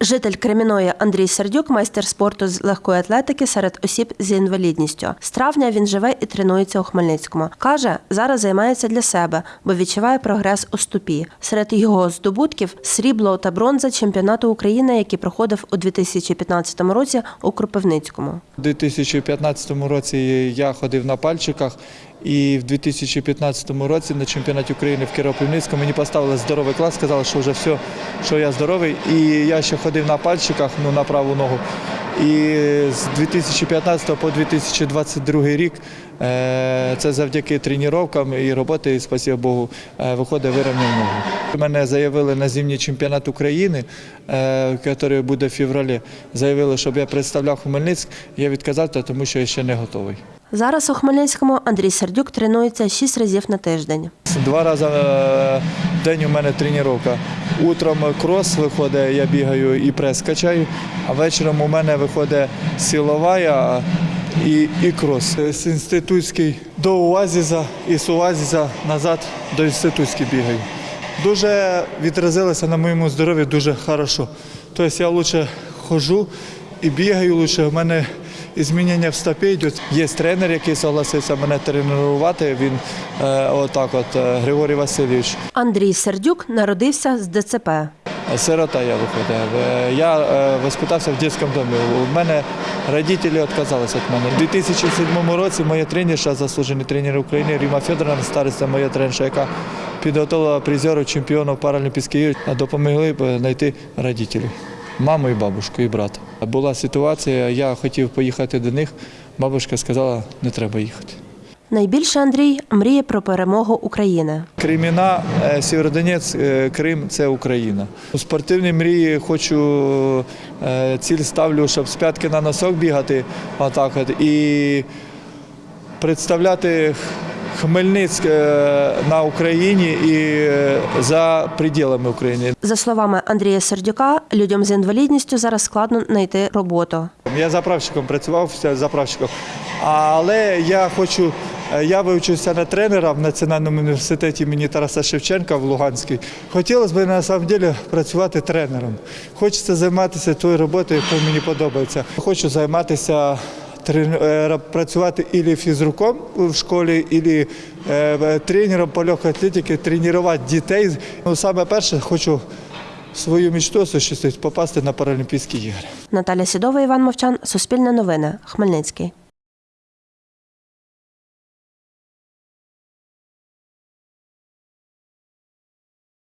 Житель Креміної Андрій Сердюк, майстер спорту з легкої атлетики серед осіб з інвалідністю. З травня він живе і тренується у Хмельницькому. Каже, зараз займається для себе, бо відчуває прогрес у ступі. Серед його здобутків срібло та бронза чемпіонату України, який проходив у 2015 році у Кропивницькому. У 2015 році я ходив на пальчиках, і в 2015 році на чемпіонаті України в Кіропивницькому мені поставили здоровий клас, сказали, що вже все, що я здоровий. І я ще ходив на пальчиках ну, на праву ногу. І з 2015 по 2022 рік е, це завдяки тренуванням і роботи, і, спасибо Богу, е, виходить вирівняв ногу. Мене заявили на зимній чемпіонат України, е, який буде в февралі. Заявили, щоб я представляв Хмельницьк. Я відказався, тому що я ще не готовий. Зараз у Хмельницькому Андрій Сердюк тренується 6 разів на тиждень. Два рази в день у мене тренування. Утром крос виходить, я бігаю і прес качаю, а вечором у мене виходить силова я і, і крос. З інститутський до УАЗІЗа і з УАЗІЗа назад до інститутський бігаю. Дуже відразилося на моєму здоров'ї дуже хорошо. Тобто я краще ходжу і бігаю лучше. У мене змінення в стопі йдуть. Є тренер, який согласився мене тренувати. Він е, отак, от е, Григорій Васильович. Андрій Сердюк народився з ДЦП. Сирота я виходив. Е, Я е, воспитався в дитячому домі. У мене родителі відказалися від мене. У 2007 році моя тренерша, заслужений тренер України Ріма Федоровна, стариця моя тренерша, яка підготувала призерів чемпіонів Паралімпійських ігор, допомогли знайти родителів. Маму і бабушку, і брата. Була ситуація, я хотів поїхати до них. Бабушка сказала, не треба їхати. Найбільше Андрій мріє про перемогу України. Креміна, е, Сєвєродонець, е, Крим це Україна. У спортивній мрії хочу е, ціль ставлю, щоб з п'ятки на носок бігати отак і представляти Хмельницьк на Україні і за пределами України. За словами Андрія Сердюка, людям з інвалідністю зараз складно знайти роботу. Я заправщиком працював заправщиком. Але я хочу, я вивчився на тренера в Національному університеті імені Тараса Шевченка в Луганській. Хотілося б на самом деле працювати тренером. Хочеться займатися тою роботою, яка мені подобається. Хочу займатися е, працювати ілі фізруком в школі, ілі е, тренером по легкій атлетиці, тренувати дітей. Ну, саме перше, хочу свою мечту осуществити, попасти на Паралімпійські ігри. Наталя Сідова, Іван Мовчан, Суспільне новини, Хмельницький.